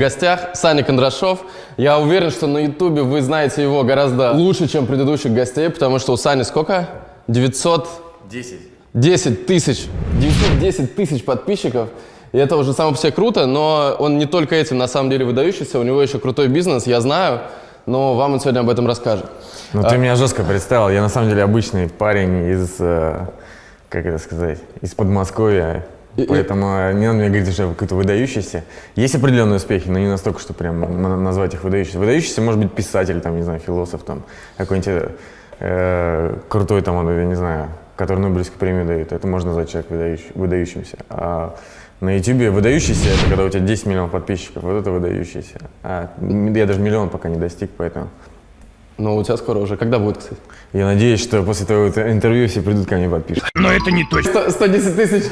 В гостях Саня Кондрашов. Я уверен, что на Ютубе вы знаете его гораздо лучше, чем предыдущих гостей, потому что у Сани сколько? 900... 10. 10 тысяч. 910 тысяч подписчиков. И это уже само по себе круто, но он не только этим на самом деле выдающийся, у него еще крутой бизнес, я знаю, но вам он сегодня об этом расскажет. Ну, ты меня жестко представил. Я на самом деле обычный парень из, э, как это сказать, из Подмосковья. И- и- Поэтому э, не надо мне говорить, что какой-то выдающийся. Есть определенные успехи, но не настолько, что прям назвать их выдающимся. Выдающийся может быть писатель, там, не знаю, философ, там, какой-нибудь э, крутой, там, я не знаю, который Нобелевскую премию дают. Это можно назвать человек выдающий- выдающимся. А на Ютубе выдающийся, это когда у тебя 10 миллионов подписчиков, вот это выдающийся. А я даже миллион пока не достиг, поэтому... Но у тебя скоро уже. Когда будет, кстати? Я надеюсь, что после твоего интервью все придут ко мне подпишут. Сто- 110 тысяч.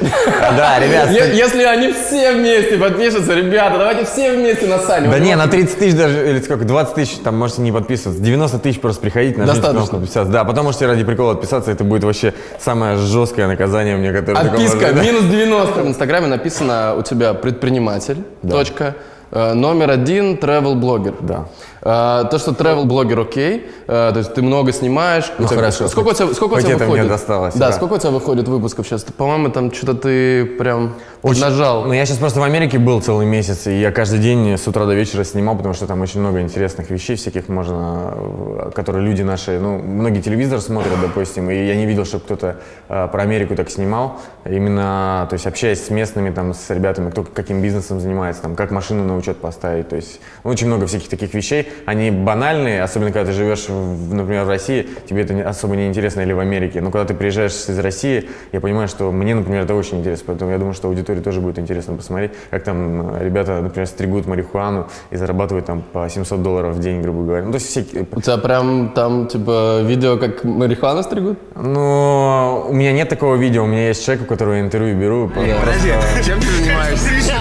Да, ребят. Если они все вместе подпишутся, ребята, давайте все вместе на Саню. Да не, на 30 тысяч даже, или сколько, 20 тысяч, там можете не подписываться. 90 тысяч просто приходите, нажмите Достаточно. кнопку подписаться. Да, потом можете ради прикола отписаться, это будет вообще самое жесткое наказание мне, которое Отписка минус 90. В Инстаграме написано у тебя предприниматель, точка, э, номер один, travel блогер. Да. Э, То, что travel блогер окей, э, то есть ты много снимаешь. у Ну, тебя- хорошо, Сколько у тебя, сколько у хоть тебя это мне выходит? досталось, Да, да. сколько у тебя выходит выпусков сейчас? По-моему, там что-то ты прям нажал. Ну, я сейчас просто в Америке был целый месяц, и я каждый день с утра до вечера снимал, потому что там очень много интересных вещей всяких можно, э, которые люди наши, ну, многие телевизор смотрят, допустим, и я не видел, чтобы кто-то э, про Америку так снимал. Именно, то есть общаясь с местными, там, с ребятами, кто каким бизнесом занимается, там, как машину на учет поставить, то есть ну, очень много всяких таких вещей. Они банальные, особенно когда ты живешь, в, например, в России, тебе это не- особо не интересно, или в Америке. Но когда ты приезжаешь из России, я понимаю, что мне, например, это очень интересно, поэтому я думаю, что аудитории тоже будет интересно посмотреть, как там э, ребята, например, стригут марихуану и зарабатывают там по 700 долларов в день, грубо говоря. Ну, то есть всякие, У тебя прям там, типа, видео, как марихуану стригут? ну, у меня нет такого видео, у меня есть человек, у которого я интервью беру. Просто Чем ты занимаешься?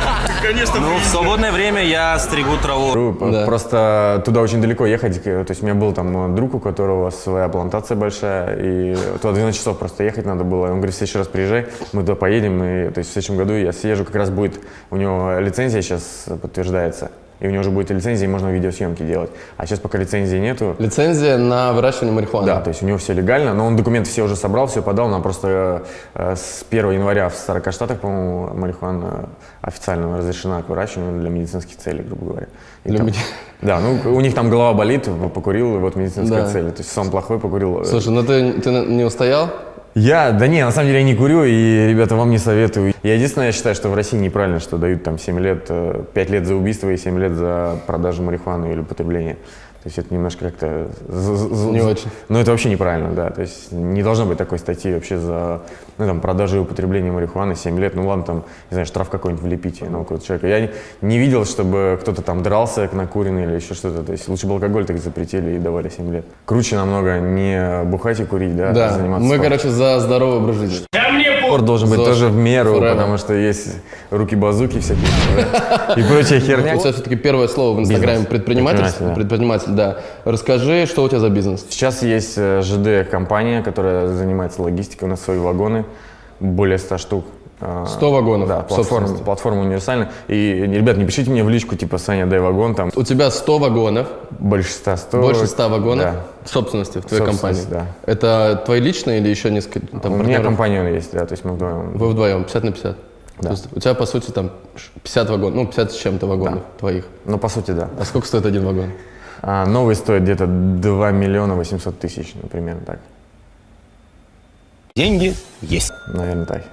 Ну, в свободное время я стригу траву. Просто туда очень далеко ехать. То есть у меня был там друг, у которого своя плантация большая, и туда 12 часов просто ехать надо было. Он говорит, в следующий раз приезжай, мы туда поедем. И, то есть в следующем году я съезжу, как раз будет, у него лицензия сейчас подтверждается. И у него уже будет лицензия, и можно видеосъемки делать. А сейчас пока лицензии нету, Лицензия на выращивание марихуаны. Да, то есть у него все легально, но он документы все уже собрал, все подал, нам просто э, с 1 января в 40 штатах, по-моему, марихуана официально разрешена к выращиванию для медицинских целей, грубо говоря. И Для там- меди- Да, ну у них там голова болит, покурил, вот медицинская Да. цель. То есть сон плохой, покурил. Слушай, ну ты, ты не устоял? Я, да не, на самом деле я не курю, и, ребята, вам не советую. Я единственное, я считаю, что в России неправильно, что дают там 7 лет, э, 5 лет за убийство и 7 лет за продажу марихуаны или употребление. То есть это немножко как-то... Не очень. Ну, это вообще неправильно, да. То есть не должно быть такой статьи вообще за ну, там, продажу и употребление марихуаны 7 лет. Ну, ладно, там, не знаю, штраф какой-нибудь влепите на какого-то человека. Я не, не видел, чтобы кто-то там дрался на куренный или еще что-то. То есть лучше бы алкоголь так запретили и давали 7 лет. Круче намного не бухать и курить, да, а Да. заниматься Мы, спортом. короче, за здоровый образ жизни. Спорт должен быть ЗОЖ. тоже в меру, Forever. потому что есть руки-базуки всякие и прочая херня. У тебя все-таки первое слово в Инстаграме предприниматель. Предприниматель, да. Предприниматель, да. Расскажи, что у тебя за бизнес? Сейчас есть э, ЖД-компания, которая занимается логистикой, у нас свои вагоны, более 100 штук. Э, 100 вагонов Да, платформа, собственности. платформа универсальная. И, ребят, не пишите мне в личку, типа, Саня, дай вагон, там У тебя 100 вагонов, больше 100, 100. больше 100 вагонов Да. собственности в твоей компании. Собственность, Это твои личные или еще несколько там, У меня партнеров? компания есть, да, то есть мы вдвоем. Вы вдвоем, 50 на 50? Да. То есть у тебя, по сути, там 50 вагонов, ну, 50 с чем-то вагонов твоих. Ну, по сути, да. А сколько стоит один вагон? А новый стоит где-то 2 миллиона 800 тысяч, примерно так. Деньги есть. Наверное, так.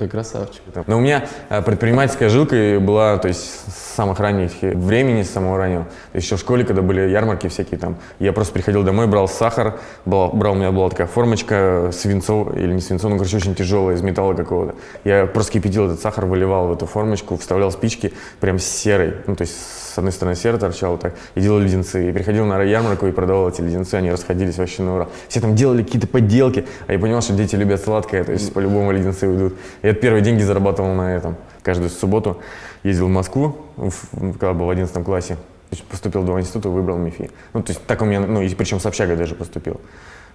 Ты красавчик. Но у меня э, предпринимательская жилка была, то есть с самых ранних времени, с самого раннего. То есть еще в школе, когда были ярмарки всякие там, я просто приходил домой, брал сахар, брал, брал у меня была такая формочка свинцов, или не свинцов, ну, короче, очень тяжелая, из металла какого-то. Я просто кипятил этот сахар, выливал в эту формочку, вставлял спички, прям серой, ну, то есть с одной стороны сера торчала так, и делал леденцы. И приходил на ярмарку и продавал эти леденцы, они расходились вообще на ура. Все там делали какие-то подделки, а я понимал, что дети любят сладкое, то есть по-любому леденцы уйдут. И это первые деньги зарабатывал на этом. Каждую субботу ездил в Москву, в- когда был в 11 классе. Поступил в два института, выбрал МИФИ. Ну, то есть так у меня, ну, и причем с общагой даже поступил.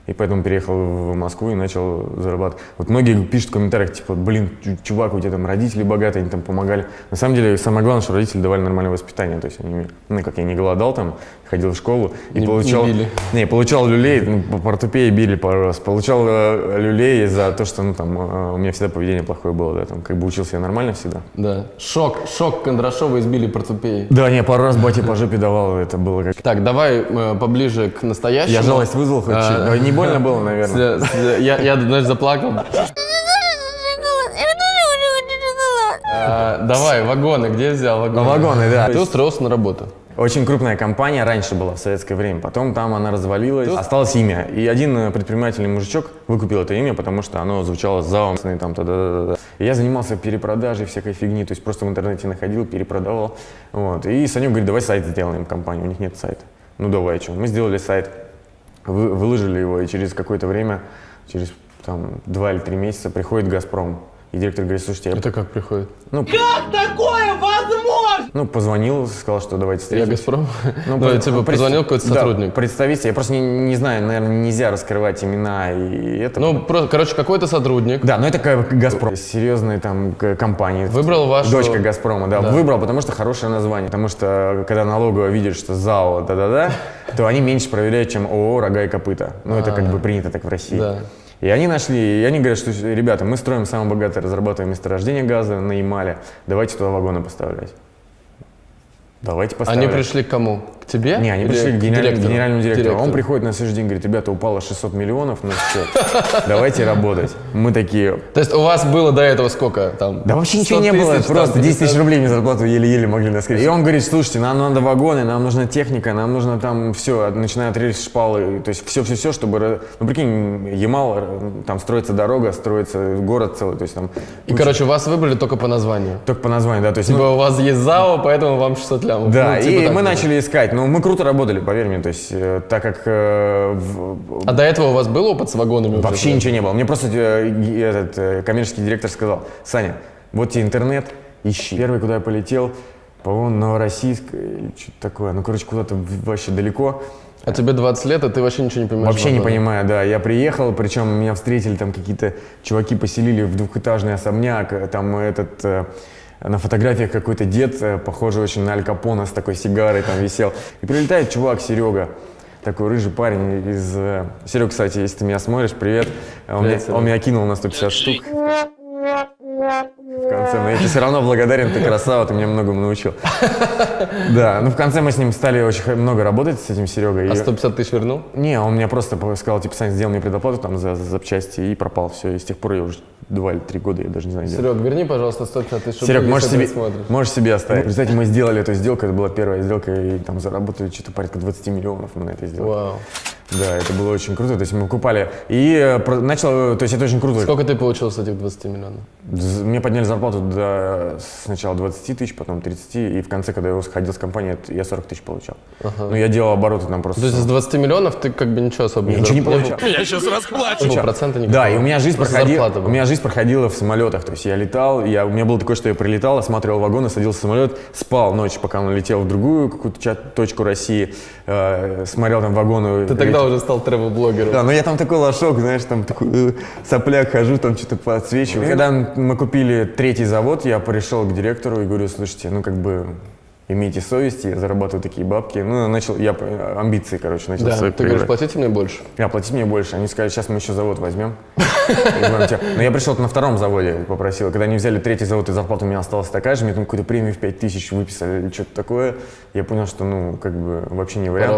И поэтому переехал в Москву и начал зарабатывать. Вот многие пишут в комментариях, типа, блин, чу- чувак, у тебя там родители богатые, они там помогали. На самом деле, самое главное, что родители давали нормальное воспитание. То есть, они, ну, как я не голодал там, ходил в школу и Не- получал... не били. Не, получал люлей, ну, по портупее били пару раз. Получал э, люлей за то, что, ну, там, э, у меня всегда поведение плохое было, да, там, как бы учился я нормально всегда. Да. Шок, шок Кондрашова избили портупеей. Да, не, пару раз батя по жопе давал, это было как... Так, давай э, поближе к настоящему. Я жалость вызвал хоть А. Не больно было, наверное. Я, я, знаешь, заплакал. А, давай, вагоны, где взял вагоны? Вагоны, да. Ты устроился на работу. Очень крупная компания раньше была в советское время, потом там она развалилась, осталось имя. И один э, предпринимательный мужичок выкупил это имя, потому что оно звучало заум, там, та да да И я занимался перепродажей всякой фигни, то есть просто в интернете находил, перепродавал. Вот. И Санек говорит, давай сайт сделаем компании, у них нет сайта. Ну давай, что. Мы сделали сайт, вы- выложили его, и через какое-то время, через там, два или три месяца приходит «Газпром». И директор говорит, слушайте, я Это как приходит? ну, Ну, позвонил, сказал, что давайте Я встретимся. Газпром? Ну, по- типа, пред- позвонил какой-то да, сотрудник. представитель. Я просто не, не знаю, наверное, нельзя раскрывать имена и это. Ну, про- короче, какой-то сотрудник. да, но это Газпром. Серьезная там к- компания. Выбрал вашу- Дочка Газпрома, да, Да. Выбрал, потому что хорошее название. Потому что, когда налоговая видит, что ЗАО, да-да-да, то они меньше проверяют, чем ООО «Рога и копыта». Ну, это как бы принято так в России. Да. И они нашли, и они говорят, что, ребята, мы строим самое богатое разрабатываем месторождение газа на Ямале, давайте туда вагоны поставлять. Давайте поставлять. Они пришли к кому? К тебе? Не, они пришли к генеральному, директору? генеральному директору. Директору. Он приходит на следующий день, говорит, ребята, упало 600 миллионов на счет, давайте работать. Мы такие, То есть у вас было до этого сколько? Там, да вообще ничего 100 не было, просто 10 тысяч 50? рублей мне зарплату еле-еле могли наскрыть. И он говорит, слушайте, нам надо вагоны, нам нужна техника, нам нужно там все, начиная от рельс, шпалы, то есть все-все-все, чтобы, ну прикинь, Ямал, там строится дорога, строится город целый, то есть там И, короче, вас выбрали только по названию. только по названию, да, то есть... ну, Типа у вас есть ЗАО, поэтому вам 600 лямов. да, Ну, типа и мы начали искать, но мы круто работали, поверь мне, то есть, э, так как э, в- А до этого у вас был опыт с вагонами? Вообще ничего не было. Мне просто э, этот э, коммерческий директор сказал, Саня, вот тебе интернет, ищи. Первый, куда я полетел, по-моему, Новороссийск или что-то такое. Ну, короче, куда-то в- вообще далеко. А тебе 20 лет, а ты вообще ничего не понимаешь? Вообще не понимаю, да. Я приехал, причем меня встретили там какие-то чуваки, поселили в двухэтажный особняк. э, Там этот... э, на фотографиях какой-то дед, э, похожий очень на Аль Капона, с такой сигарой там висел. И прилетает чувак, Серега, такой рыжий парень из... э, Серега, кстати, если ты меня смотришь, привет. Он, Привет, меня, он меня кинул на 150 штук. Конце, но я тебе все равно благодарен, ты красава, ты меня многому научил. Да, ну в конце мы с ним стали очень много работать, с этим Серегой. А и- 150 тысяч вернул? не, он мне просто сказал, типа, Сань, сделал мне предоплату там за, за запчасти и пропал. Все, и с тех пор я уже два или три года, я даже не знаю. Серег, верни, пожалуйста, 150 тысяч рублей. Серег, можешь себе, можешь себе оставить. Представьте, мы сделали эту сделку, это была первая сделка, и там заработали что-то порядка 20 миллионов мы на это сделали. Вау. Да, это было очень круто, то есть мы купали. И э, начал, э, то есть это очень круто. Сколько ты получил с этих 20 миллионов? Мне подняли зарплату до сначала 20 тысяч, потом 30, и в конце, когда я уходил с компании, я 40 тысяч получал. Ну, я делал обороты там просто. То есть из 20 миллионов ты как бы ничего особо Я ничего не получал. Я сейчас расплачусь. Не было процента никакого. Да, и у меня жизнь Просто проходила, у меня жизнь проходила в самолетах. То есть я летал, я, у меня было такое, что я прилетал, осматривал вагоны, садился в самолет, спал ночь, пока он летел в другую какую-то точку России, э, смотрел там вагоны. Ты тогда уже стал тревел-блогером. Да, но я там такой лошок, знаешь, там такой э, сопляк хожу, там что-то подсвечиваю. Когда мы купили третий завод, я пришел к директору и говорю, слушайте, ну как бы имейте совесть, я зарабатываю такие бабки. Ну, начал, я э, амбиции, короче, начал Да, свои ты говоришь, проявлять. платите мне больше. Я платить мне больше. Они сказали, сейчас мы еще завод возьмем. Но я пришел на втором заводе, попросил. Когда они взяли третий завод, и зарплата у меня осталась такая же, мне там какую-то премию в 5 тысяч выписали или что-то такое. Я понял, что, ну, как бы вообще не вариант.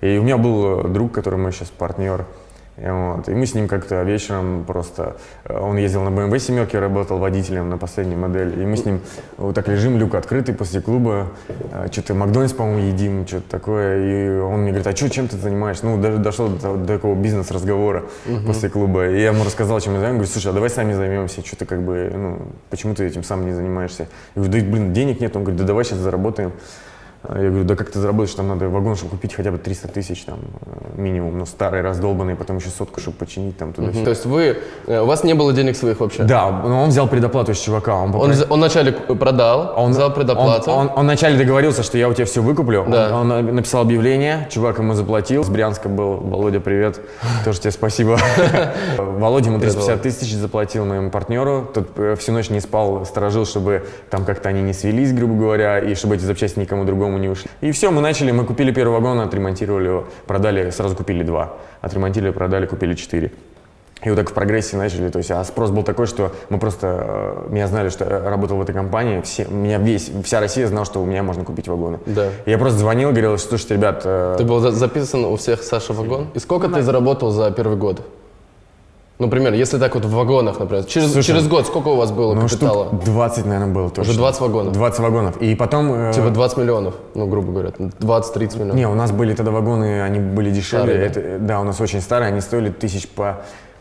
И у меня был э, друг, который мой сейчас партнер. И, вот, и мы с ним как-то вечером просто... э, Он ездил на BMW семерке, работал водителем на последней модели. И мы с ним вот так лежим, люк открытый после клуба. э, Что-то Макдональдс, по-моему, едим, что-то такое. И он мне говорит, а что, чем ты занимаешься? Ну, даже дошло до, до такого бизнес-разговора после клуба. И я ему рассказал, чем я занимаюсь. Говорю, слушай, а давай сами займемся. Что ты как бы, ну, почему ты этим сам не занимаешься? Я говорю, да, блин, денег нет. Он говорит, да давай сейчас заработаем. А Я говорю, да как ты заработаешь, там надо вагон, чтобы купить хотя бы 300 тысяч там э, минимум, ну старый, раздолбанный, потом еще сотку, чтобы починить там туда То есть вы, э, у вас не было денег своих вообще? Да, но он взял предоплату с чувака, он, Он, попро- взя- он вначале к- продал, он взял предоплату. Он, он- он вначале договорился, что я у тебя все выкуплю. Да. Он, он написал объявление, чувак ему заплатил. С Брянска был, Володя, привет. Тоже тебе спасибо. Володя ему 350 тысяч заплатил моему партнеру. Тот э, всю ночь не спал, сторожил, чтобы там как-то они не свелись, грубо говоря, и чтобы эти запчасти никому другому не ушли. И все, мы начали, мы купили первый вагон, отремонтировали его, продали, сразу купили два. Отремонтировали, продали, купили четыре. И вот так в прогрессе начали, то есть, а спрос был такой, что мы просто, э, меня знали, что я работал в этой компании, все, меня весь, вся Россия знала, что у меня можно купить вагоны. Да. И я просто звонил, говорил, слушайте, ребят, э, Ты был за- записан у всех Саша вагон? И сколько ты заработал за первый год? Например, если так вот в вагонах, например. Через, Слушай, через год сколько у вас было ну, капитала? штук 20, наверное, было точно. Уже 20 вагонов? 20 вагонов. И потом... э, Типа 20 миллионов, ну, грубо говоря, 20-30 миллионов. Не, у нас были тогда вагоны, они были дешевле. Старые, да? Это, э, да, у нас очень старые, они стоили тысяч по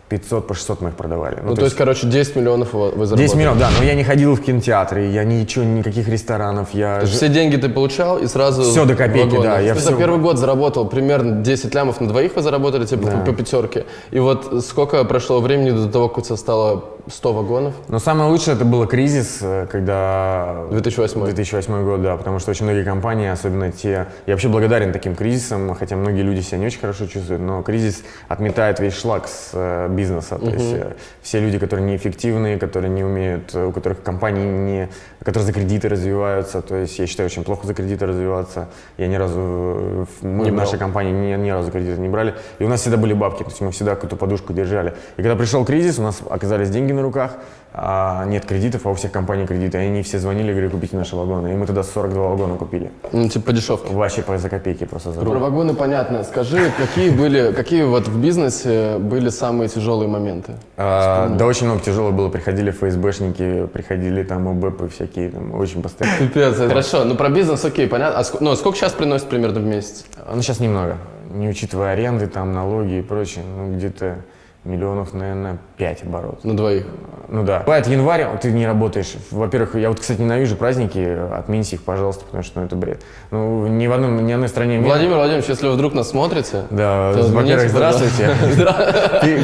500, по 600 мы их продавали. Ну, то есть, короче, 10 миллионов вы заработали. 10 миллионов, да, но я не ходил в кинотеатры, я ничего, никаких ресторанов, я... То есть ж- все деньги ты получал и сразу... Всё до копейки, да, я Ты всё- за первый год заработал примерно 10 лямов на двоих вы заработали, типа, по, по пятерке. И вот сколько прошло времени до того, как у тебя стало 100 вагонов? Но самое лучшее это было кризис, э, когда... 2008. 2008 год, да, потому что очень многие компании, особенно те... Я вообще благодарен таким кризисам, хотя многие люди себя не очень хорошо чувствуют, но кризис отметает весь шлак с э, бизнеса. То есть э, все люди, которые неэффективные, которые не умеют, у которых компании не... которые за кредиты развиваются, то есть я считаю, очень плохо за кредиты развиваться. Я ни разу... Мы Не в брал. нашей компании ни, ни разу кредиты не брали. И у нас всегда были бабки, то есть мы всегда какую-то подушку держали. И когда пришел кризис, у нас оказались деньги на руках, а нет кредитов, а у всех компаний кредиты. И они все звонили, говорили, купите наши вагоны. И мы тогда 42 вагона купили. Ну, типа, по дешевке. Вообще по- за копейки просто за Про вагоны понятно. Скажи, какие были, какие вот в бизнесе были самые тяжелые моменты? А, да очень много тяжело было. Приходили ФСБшники, приходили там ОБПы всякие, там, очень постоянно. Пипец, хорошо. Ну, про бизнес окей, понятно. А ск- ну, а сколько сейчас приносит примерно в месяц? Ну, сейчас немного. Не учитывая аренды, там, налоги и прочее. Ну, где-то миллионов, наверное, 5 оборот. На двоих. Ну да. Бывает январь, ты не работаешь. Во-первых, я вот, кстати, ненавижу праздники, отмените их, пожалуйста, потому что ну, это бред. Ну, ни в одном, ни одной стране мира. Владимир Владимирович, если вы вдруг нас смотрите, Да, во-первых, здравствуйте.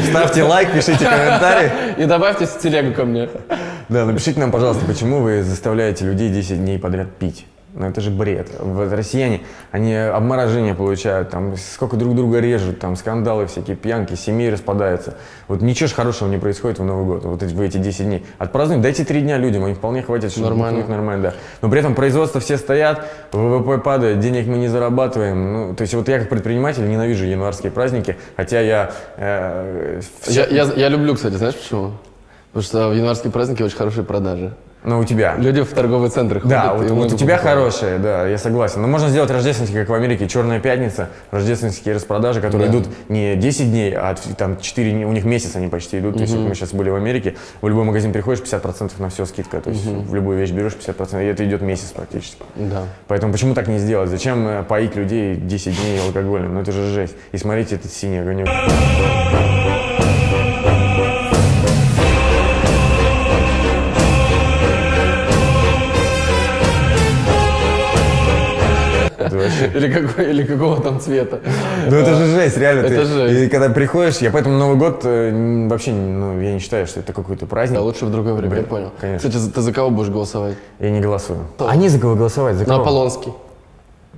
Ставьте лайк, пишите комментарий. И добавьте в телегу ко мне. Да, напишите нам, пожалуйста, почему вы заставляете людей 10 дней подряд пить. Ну это же бред. Вот россияне, они обморожение получают, там сколько друг друга режут, там скандалы всякие, пьянки, семьи распадаются. Вот ничего ж хорошего не происходит в Новый год, вот эти, в эти 10 дней. Отпразднуйте, дайте 3 дня людям, им вполне хватит, чтобы Нормально. нормально, да. Но при этом производство все стоят, ВВП падает, денег мы не зарабатываем. Ну, то есть вот я как предприниматель ненавижу январские праздники, хотя я... э, Я, всё- я, я люблю, кстати, знаешь почему? Потому что в январские праздники очень хорошие продажи. Ну, у тебя. Люди в торговые центры ходят. Да, вот, вот у тебя покупают. хорошие, да, я согласен. Но можно сделать рождественские, как в Америке, Черная пятница, рождественские распродажи, которые Да. идут не 10 дней, а там 4, дней, у них месяц они почти идут. То есть вот мы сейчас были в Америке, в любой магазин приходишь, 50% на все скидка. То есть в любую вещь берешь 50%, и это идет месяц практически. Да. Поэтому почему так не сделать? Зачем э, поить людей 10 дней алкоголем? Ну это же жесть. И смотрите, этот синий огонек. Это вообще Или, какой, или какого там цвета. Ну это же жесть, реально. Это ты- жесть. И когда приходишь, я поэтому Новый год э, вообще, ну, я не считаю, что это какой-то праздник. Да, лучше в другое время, я понял. конечно. Кстати, ты за кого будешь голосовать? Я не голосую. Они за кого голосовать? За На кого? Аполлонский.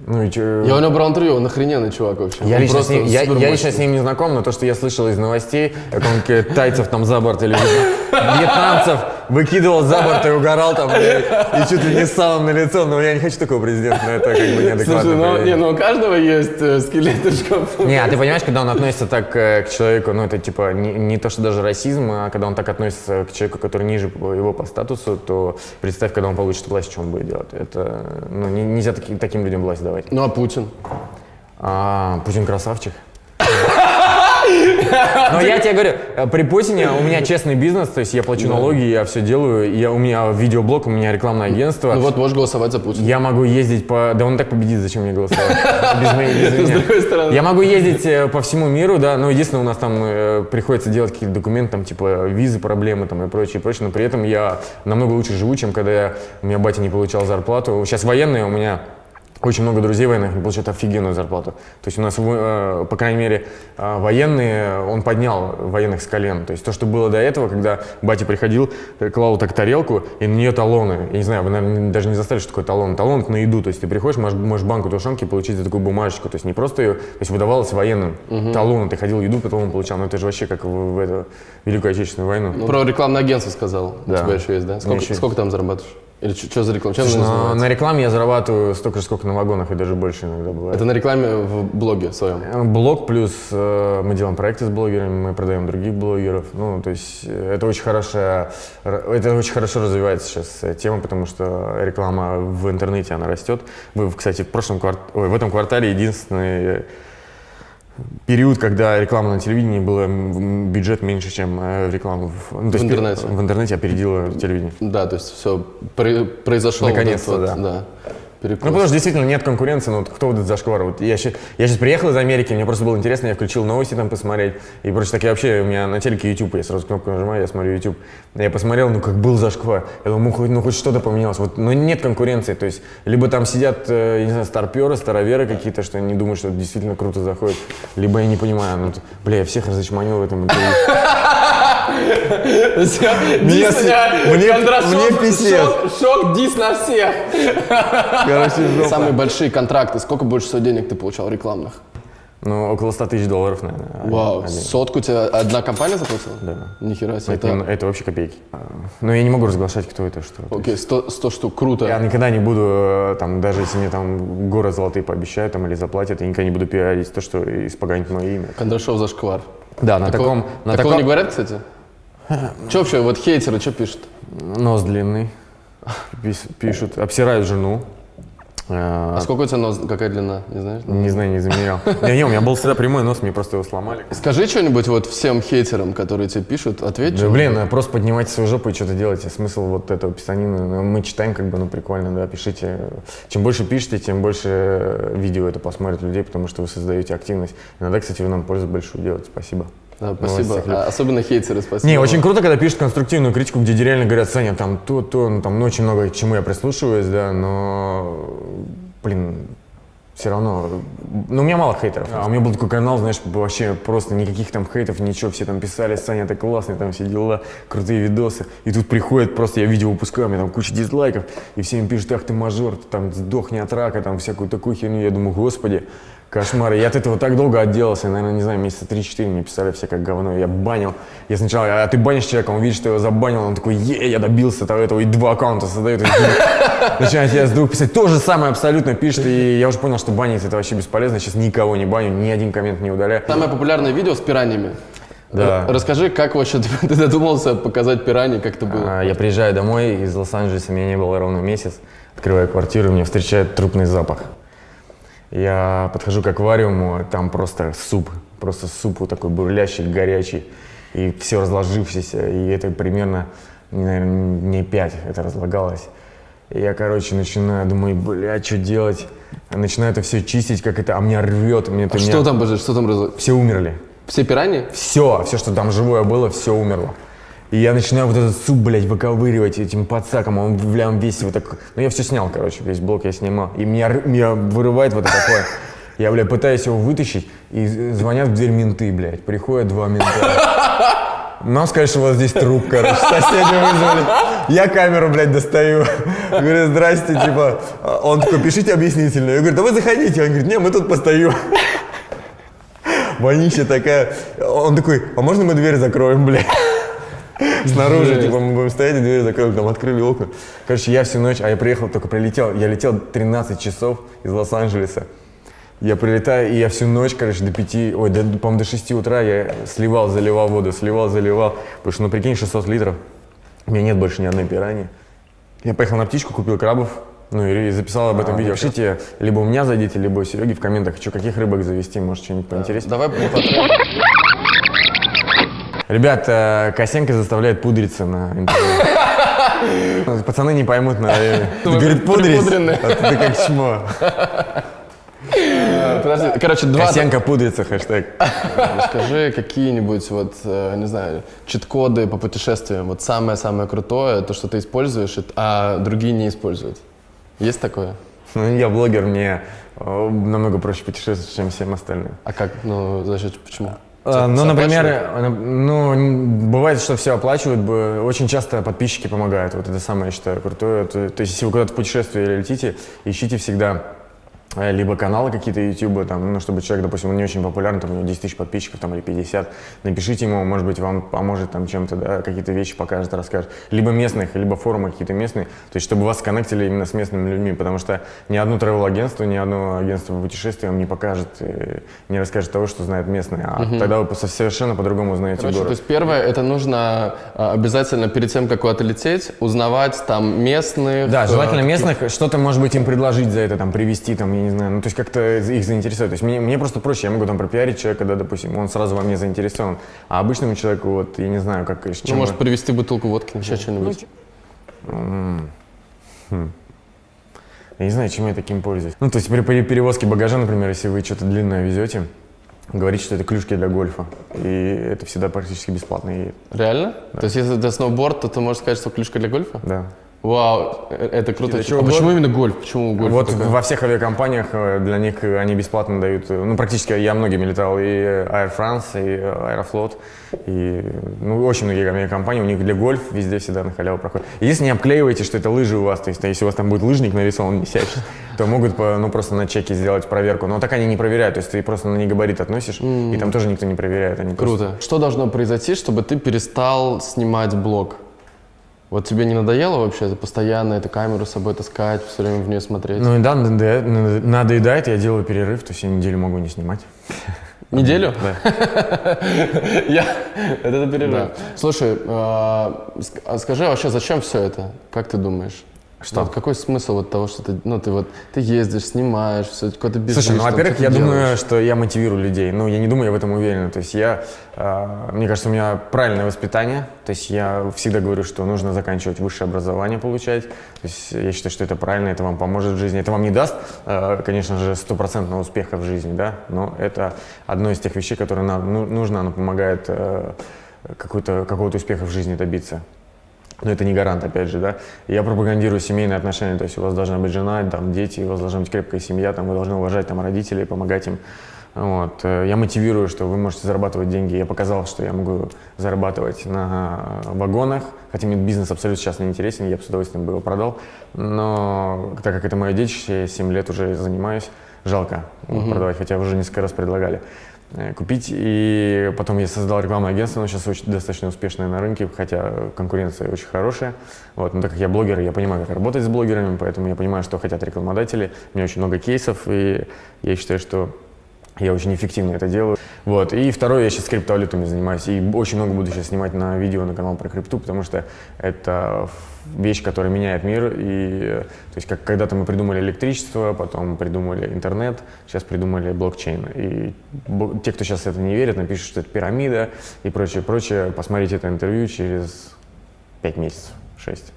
Ну и чё? Я у него брал интервью, он охрененный чувак вообще. Я Он лично, с ним, я, я лично с ним не знаком, но то, что я слышал из новостей, как он тайцев там за борт или вьетнамцев выкидывал за борт и угорал там, и, и чуть ли не с салом на лицо, но я не хочу такого президента, но это как бы неадекватно. Слушай, ну, не, ну у каждого есть э, скелеты в шкафу. Не, а ты понимаешь, когда он относится так э, к человеку, ну это типа не, не то, что даже расизм, а когда он так относится к человеку, который ниже его по статусу, то представь, когда он получит власть, что он будет делать. Это, ну, не- нельзя таки- таким людям власть давать. Ну а Путин? А, Путин красавчик. Но я тебе говорю, э, при Путине у меня честный бизнес, то есть я плачу налоги, я все делаю, я, у меня видеоблог, у меня рекламное агентство. Ну вот можешь голосовать за Путина. Я могу ездить по... Да он так победит, зачем мне голосовать? Без без С меня. другой стороны. Я могу ездить э, по всему миру, да, но единственное, у нас там э, приходится делать какие-то документы, там, типа визы, проблемы там и прочее, прочее, но при этом я намного лучше живу, чем когда я, у меня батя не получал зарплату. Сейчас военные у меня очень много друзей военных получают офигенную зарплату. То есть у нас, э, по крайней мере, э, военные, он поднял военных с колен. То есть то, что было до этого, когда батя приходил, э, клал так тарелку, и на нее талоны. Я не знаю, вы, наверное, даже не застали, что такое талон. Талон – на еду. То есть ты приходишь, можешь, можешь банку тушенки получить за такую бумажечку. То есть не просто ее, то есть выдавалось военным. Талон, ты ходил, еду потом получал. Но это же вообще как в, в эту Великую Отечественную войну. Про рекламное агентство сказал. У Да. тебя еще есть, да? Сколько, сколько там зарабатываешь? Или что за реклама? Чем Слушай, она на, называется? на рекламе я зарабатываю столько же, сколько на вагонах, и даже больше иногда бывает. Это на рекламе в блоге своем. Э, Блог плюс э, мы делаем проекты с блогерами, мы продаем других блогеров. Ну, то есть э, это очень хорошая, это очень хорошо развивается сейчас э, тема, потому что реклама в интернете она растет. Мы, кстати, в прошлом кварт... Ой, в этом квартале единственный период, когда реклама на телевидении была бюджет меньше, чем э, реклама в, ну, то В есть интернете. В интернете опередила телевидение. Да, то есть все произошел вот Наконец-то, вот, да. Перекос. Ну, потому что действительно нет конкуренции, ну, вот кто вот этот зашквар? Вот я, щи- я сейчас приехал из Америки, мне просто было интересно, я включил новости там посмотреть, и прочее, так я вообще, у меня на телеке YouTube, я сразу кнопку нажимаю, я смотрю YouTube. Я посмотрел, ну, как был зашквар. Я думаю, ну, хоть, ну, хоть что-то поменялось. Вот, но нет конкуренции, то есть, либо там сидят, э, я не знаю, старперы, староверы какие-то, что они думают, что это действительно круто заходит, либо я не понимаю, ну, бля, я всех разочманил в этом интервью. Дис, с- э, мне- мне писец. Шок, шок, дис на всех. Короче, жопа. Самые большие контракты. Сколько больше всего денег ты получал рекламных? Ну, около 100 тысяч долларов, наверное. Вау, один. сотку тебе одна компания заплатила? Да. Нихера себе. Это, Это, это вообще копейки. А, Но я не могу разглашать, кто это, что. То окей, 100, 100 штук, круто. Я никогда не буду, э, там, даже если мне там горы золотые пообещают там, или заплатят, я никогда не буду пиарить то, что испоганит мое имя. Кондрашов зашквар. Да, на Такого- таком, на такого таком не говорят, кстати? Че вообще, вот хейтеры, что пишут? нос длинный, пишут, обсирают жену. Э, А сколько у тебя нос, какая длина, не знаешь? Не знаю, не замерял. Не, не, у меня был всегда прямой нос, мне просто его сломали. Скажи что-нибудь вот всем хейтерам, которые тебе пишут, ответь. Да, блин, просто поднимайте свою жопу и что-то делайте. Смысл вот этого писанина. ну, Мы читаем, как бы, ну, прикольно, да, пишите. Чем больше пишете, тем больше э, видео это посмотрят людей, потому что вы создаете активность. Иногда, кстати, вы нам пользу большую делаете. Спасибо. Да, Ну, спасибо. А, особенно хейтеры, спасибо. Не, очень круто, когда пишут конструктивную критику, где реально говорят, Саня, там то, то, ну, там ну, очень много к чему я прислушиваюсь, да, но, блин, все равно, ну, у меня мало хейтеров. А у меня был такой канал, знаешь, вообще просто никаких там хейтов, ничего, все там писали, Саня, ты классный, там все дела, крутые видосы. И тут приходит, просто я видео выпускаю, у меня там куча дизлайков, и все им пишут, ах ты мажор, ты там сдохни от рака, там всякую такую херню. Я думаю, господи, кошмар. Я от этого так долго отделался, наверное, не знаю, месяца 3-4 мне писали все как говно. Я банил. Я сначала, а ты банишь человека, он видит, что я его забанил, он такой, е, я добился того, этого, и два аккаунта создает. Начинает я вдруг писать, то же самое абсолютно пишет, и я уже понял, что банить это вообще бесполезно, сейчас никого не баню, ни один коммент не удаляю. Самое популярное видео с пираньями. Да. Расскажи, как вообще ты, ты додумался показать пираньи, как это было? А, Я приезжаю домой из Лос-Анджелеса, меня не было ровно месяц. Открываю квартиру, меня встречает трупный запах. Я подхожу к аквариуму, там просто суп, просто суп вот такой бурлящий, горячий, и все разложившееся, и это примерно, наверное, дней пять это разлагалось. И я, короче, начинаю, думаю, бля, что делать? Начинаю это все чистить, как это, а меня рвет, мне это А меня- что там, подожди, что там Все умерли. Все пираньи? Все, все, что там живое было, все умерло. И я начинаю вот этот суп, блядь, выковыривать этим подсаком, он, он весь вот так... Ну, я все снял, короче, весь блок я снимал. И меня, меня вырывает вот такое. Я, бля, пытаюсь его вытащить, и звонят в дверь менты, блядь. Приходят два мента. Нам сказали, что у вас здесь труп, короче, соседи вызвали. Я камеру, блядь, достаю. Говорю, здрасте, типа. Он такой, пишите объяснительную. Я говорю, да вы заходите. Он говорит, не, мы тут постоим. Вонища такая. Он такой, а можно мы дверь закроем, блядь? Снаружи, типа, мы будем стоять, и дверь закроем, там открыли окна. Короче, я всю ночь, а я приехал, только прилетел, я летел 13 часов из Лос-Анджелеса. Я прилетаю, и я всю ночь, короче, до 5, ой, до, по-моему, до 6 утра я сливал, заливал воду, сливал, заливал. Потому что, ну, прикинь, 600 литров. У меня нет больше ни одной пираньи. Я поехал на птичку, купил крабов, ну и записал об этом видео. Пишите, либо у меня зайдите, либо у Сереги в комментах, хочу каких рыбок завести, может, что-нибудь поинтереснее. Давай. Ребят, э, Косенко заставляет пудриться на интервью. Пацаны не поймут, наверное. Говорит, пудрись, а ты как чмо. Подожди, короче, два... Косенко пудрится, хэштег. Скажи какие-нибудь, вот, э, не знаю, чит-коды по путешествиям. Вот самое-самое крутое, то, что ты используешь, а другие не используют. Есть такое? Ну, я блогер, мне э, намного проще путешествовать, чем всем остальным. А как? Ну, за счет почему? А, Ну, например, э, ну, бывает, что все оплачивают, очень часто подписчики помогают. Вот это самое, я считаю, крутое. То, то есть, если вы куда-то в путешествие летите, ищите всегда либо каналы какие-то YouTube, там, ну, чтобы человек, допустим, он не очень популярный, там, у него 10 тысяч подписчиков, там, или 50, напишите ему, может быть, вам поможет там чем-то, да, какие-то вещи покажет, расскажет. Либо местных, либо форумы какие-то местные, то есть, чтобы вас сконнектили именно с местными людьми, потому что ни одно travel-агентство, ни одно агентство по путешествиям не покажет, э, не расскажет того, что знает местные, а тогда вы со- совершенно по-другому узнаете Короче, то город. есть первое, это нужно а, обязательно перед тем, как куда-то лететь, узнавать там местных. Да, э, желательно местных, что-то, может быть, им предложить за это, там, привести, там, я не знаю, ну, то есть как-то их заинтересовать. То есть мне, мне просто проще, я могу там пропиарить человека, да, допустим, он сразу во мне заинтересован, а обычному человеку, вот, я не знаю, как, Ну, чем... может, вы- привезти бутылку водки, еще что-нибудь. Я не знаю, чем я таким пользуюсь. Ну, то есть при, при перевозке багажа, например, если вы что-то длинное везете, говорите, что это клюшки для гольфа, и это всегда практически бесплатно. И, Реально? То есть, если это сноуборд, то ты можешь сказать, что клюшка для гольфа? да. Вау, э, это круто. Чего а почему именно гольф? Почему гольф? Вот такой? во всех авиакомпаниях э, для них э, они бесплатно дают, ну практически я многими летал, и Air France, и Аэрофлот, и ну, очень многие авиакомпании, у них для гольф везде всегда на халяву проходит. Если не обклеиваете, что это лыжи у вас, то есть если у вас там будет лыжник нарисован висящий, то могут ну, просто на чеке сделать проверку. Но так они не проверяют, то есть ты просто на негабарит относишь, и там тоже никто не проверяет. Они просто- Круто. Что должно произойти, чтобы ты перестал снимать блог? Вот тебе не надоело вообще это постоянно эту камеру с собой таскать, все время в нее смотреть? Ну и да, надоедает, я делаю перерыв, то есть я неделю могу не снимать. Неделю? Да. Я... Это перерыв. Слушай, а, а скажи вообще, зачем все это? Как ты думаешь? Что? Вот какой смысл вот того, что ты, ну, ты вот, ты ездишь, снимаешь, все, куда-то бежишь? Слушай, ну, во-первых, я ты думаю, делаешь? что я мотивирую людей. Ну, я не думаю, я в этом уверен. То есть я, э, мне кажется, у меня правильное воспитание. То есть я всегда говорю, что нужно заканчивать высшее образование получать. То есть я считаю, что это правильно, это вам поможет в жизни. Это вам не даст, э, конечно же, стопроцентного успеха в жизни, да, но это одно из тех вещей, которые нам ну, нужно, оно помогает э, какого-то успеха в жизни добиться. Но это не гарант, опять же, да. Я пропагандирую семейные отношения, то есть у вас должна быть жена, там, дети, у вас должна быть крепкая семья, там, вы должны уважать там, родителей, помогать им. Вот. Э, Я мотивирую, что вы можете зарабатывать деньги. Я показал, что я могу зарабатывать на вагонах, хотя мне бизнес абсолютно сейчас не интересен, я бы с удовольствием бы его продал. Но так как это мое детище, я 7 лет уже занимаюсь, жалко его продавать, хотя уже несколько раз предлагали э, купить. И потом я создал рекламное агентство, оно сейчас очень достаточно успешное на рынке, хотя конкуренция очень хорошая. Вот. Но так как я блогер, я понимаю, как работать с блогерами, поэтому я понимаю, что хотят рекламодатели. У меня очень много кейсов, и я считаю, что я очень эффективно это делаю. Вот. И второе, я сейчас криптовалютами занимаюсь. И очень много буду сейчас снимать на видео на канал про крипту, потому что это вещь, которая меняет мир. И, э, то есть, как когда-то мы придумали электричество, потом придумали интернет, сейчас придумали блокчейн. И те, кто сейчас это не верит, напишут, что это пирамида и прочее, прочее. Посмотрите это интервью через 5 месяцев, 6.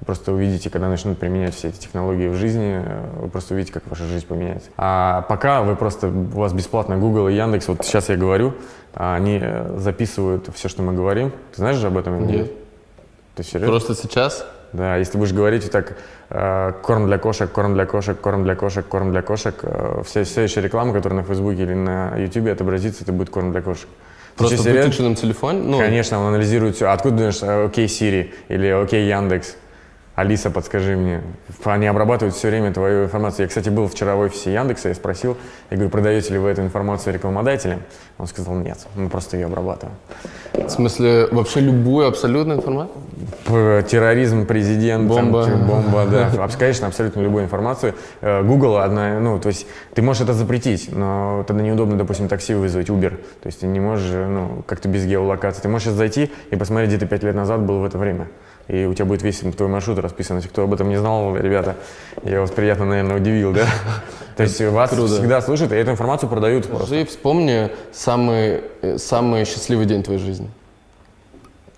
Вы просто увидите, когда начнут применять все эти технологии в жизни, э, вы просто увидите, как ваша жизнь поменяется. А пока вы просто, у вас бесплатно Google и Яндекс, вот сейчас я говорю, а они э, записывают все, что мы говорим. Ты знаешь же об этом? или Нет. Ты серьезно? Просто сейчас? Да, если будешь говорить вот так, э, корм для кошек, корм для кошек, корм для кошек, корм для кошек, э, вся следующая реклама, которая на Фейсбуке или на Ютубе отобразится, это будет корм для кошек. Просто в выключенном телефоне? Ну, Конечно, он анализирует все. Откуда думаешь, э, окей, Siri или окей, Яндекс? Алиса, подскажи мне. Они обрабатывают все время твою информацию. Я, кстати, был вчера в офисе Яндекса, я спросил, я говорю, продаете ли вы эту информацию рекламодателям? Он сказал, нет, мы просто ее обрабатываем. В смысле, вообще любую абсолютную информацию? Терроризм, президент, там, Бомба. типа, бомба, да, конечно, абсолютно любую информацию. Э, Google одна, ну, то есть ты можешь это запретить, но тогда неудобно, допустим, такси вызвать, Uber. То есть ты не можешь, ну, как-то без геолокации. Ты можешь сейчас зайти и посмотреть, где ты пять лет назад был в это время. И у тебя будет весь твой маршрут расписан. Если кто об этом не знал, ребята, я вас приятно, наверное, удивил, да? То есть вас Круто. всегда слышат, и эту информацию продают просто. Скажи, вспомни самый, э, самый счастливый день твоей жизни.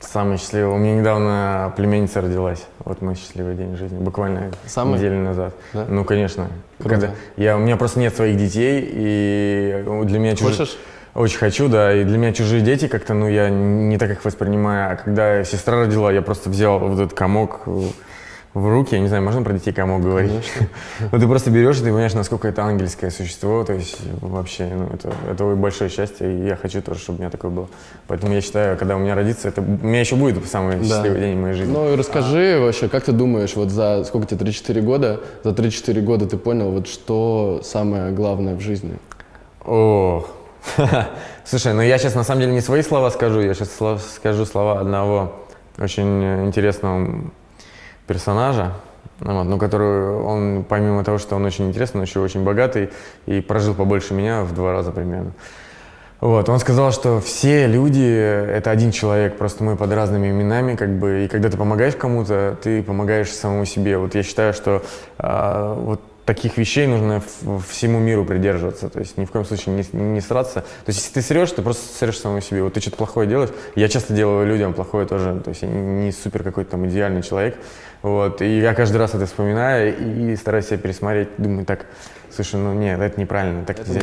Самый счастливый. У меня недавно племянница родилась. Вот мой счастливый день жизни. Буквально Самый? неделю назад. Да? Ну, конечно. Круто. Когда я, у меня просто нет своих детей, и для меня чужие... Хочешь? Очень хочу, да. И для меня чужие дети как-то, ну, я не так их воспринимаю. А когда сестра родила, я просто взял вот этот комок, э, в руки, я не знаю, можно про детей кому говорить? Ну, ты просто берешь, и ты понимаешь, насколько это ангельское существо, то есть вообще, ну, это, это большое счастье, и я хочу тоже, чтобы у меня такое было. Поэтому я считаю, когда у меня родится, это у меня еще будет самый счастливый день в моей жизни. Ну и расскажи вообще, как ты думаешь, вот за сколько тебе, 3-4 года, за 3-4 года ты понял, вот что самое главное в жизни? О, слушай, ну я сейчас на самом деле не свои слова скажу, я сейчас скажу слова одного очень интересного персонажа, ну вот, ну, который он, помимо того, что он очень интересный, он еще очень богатый и прожил побольше меня в два раза примерно. Вот, он сказал, что все люди — это один человек, просто мы под разными именами, как бы, и когда ты помогаешь кому-то, ты помогаешь самому себе. Вот я считаю, что а, вот таких вещей нужно всему миру придерживаться, то есть ни в коем случае не, не сраться. То есть если ты срешь, ты просто срешь самому себе. Вот ты что-то плохое делаешь, я часто делаю людям плохое тоже, то есть я не супер какой-то там идеальный человек, вот, и я каждый раз это вспоминаю и стараюсь себя пересмотреть, думаю, так, слушай, ну нет, это неправильно, так нельзя